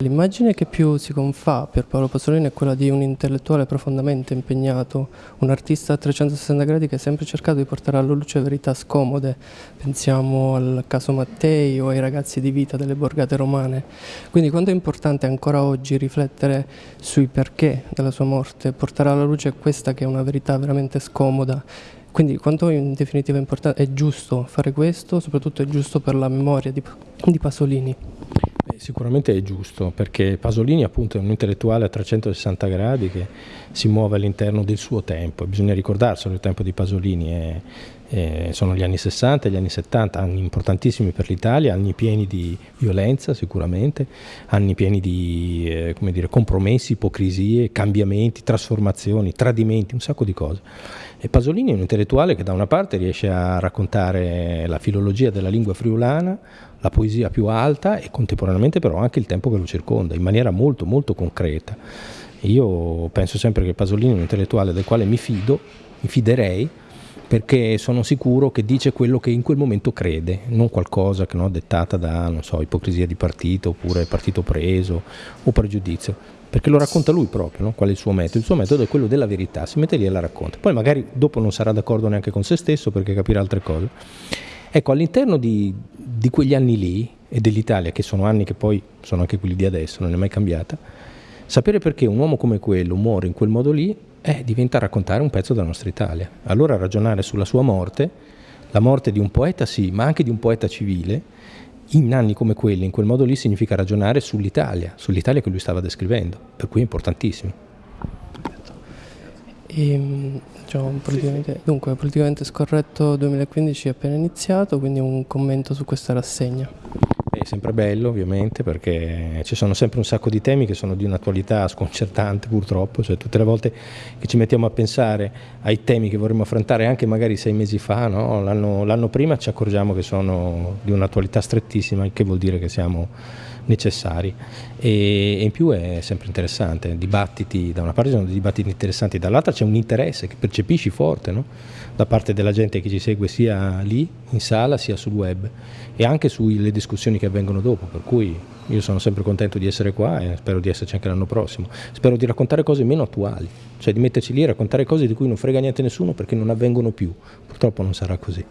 L'immagine che più si confà per Paolo Pasolini è quella di un intellettuale profondamente impegnato, un artista a 360 gradi che ha sempre cercato di portare alla luce verità scomode. Pensiamo al caso Mattei o ai ragazzi di vita delle borgate romane. Quindi quanto è importante ancora oggi riflettere sui perché della sua morte, portare alla luce questa che è una verità veramente scomoda quindi quanto in definitiva è, è giusto fare questo, soprattutto è giusto per la memoria di, di Pasolini? Sicuramente è giusto, perché Pasolini appunto è un intellettuale a 360 gradi che si muove all'interno del suo tempo, bisogna ricordarselo, il tempo di Pasolini è, è, sono gli anni 60 e gli anni 70, anni importantissimi per l'Italia, anni pieni di violenza sicuramente, anni pieni di eh, dire, compromessi, ipocrisie, cambiamenti, trasformazioni, tradimenti, un sacco di cose. E Pasolini è un intellettuale che da una parte riesce a raccontare la filologia della lingua friulana, la poesia più alta e contemporaneamente però anche il tempo che lo circonda, in maniera molto molto concreta. Io penso sempre che Pasolini è un intellettuale del quale mi fido, mi fiderei, perché sono sicuro che dice quello che in quel momento crede, non qualcosa che no, dettata da so, ipocrisia di partito oppure partito preso o pregiudizio perché lo racconta lui proprio, no? qual è il suo metodo. Il suo metodo è quello della verità, si mette lì e la racconta. Poi magari dopo non sarà d'accordo neanche con se stesso perché capirà altre cose. Ecco, all'interno di, di quegli anni lì e dell'Italia, che sono anni che poi sono anche quelli di adesso, non è mai cambiata, sapere perché un uomo come quello muore in quel modo lì eh, diventa raccontare un pezzo della nostra Italia. Allora ragionare sulla sua morte, la morte di un poeta sì, ma anche di un poeta civile, in anni come quelli, in quel modo lì, significa ragionare sull'Italia, sull'Italia che lui stava descrivendo, per cui è importantissimo. E, ehm, diciamo, politicamente, dunque, politicamente scorretto 2015 è appena iniziato, quindi un commento su questa rassegna. È sempre bello ovviamente perché ci sono sempre un sacco di temi che sono di un'attualità sconcertante purtroppo, cioè tutte le volte che ci mettiamo a pensare ai temi che vorremmo affrontare anche magari sei mesi fa, no? l'anno prima ci accorgiamo che sono di un'attualità strettissima, il che vuol dire che siamo necessari e, e, in più è sempre interessante, dibattiti, da una parte sono dibattiti interessanti, dall'altra c'è un interesse che percepisci forte no? da parte della gente che ci segue sia lì in sala sia sul web e anche sulle discussioni che avvengono dopo, per cui io sono sempre contento di essere qua e spero di esserci anche l'anno prossimo. Spero di raccontare cose meno attuali, cioè di metterci lì e raccontare cose di cui non frega niente nessuno perché non avvengono più. Purtroppo non sarà così.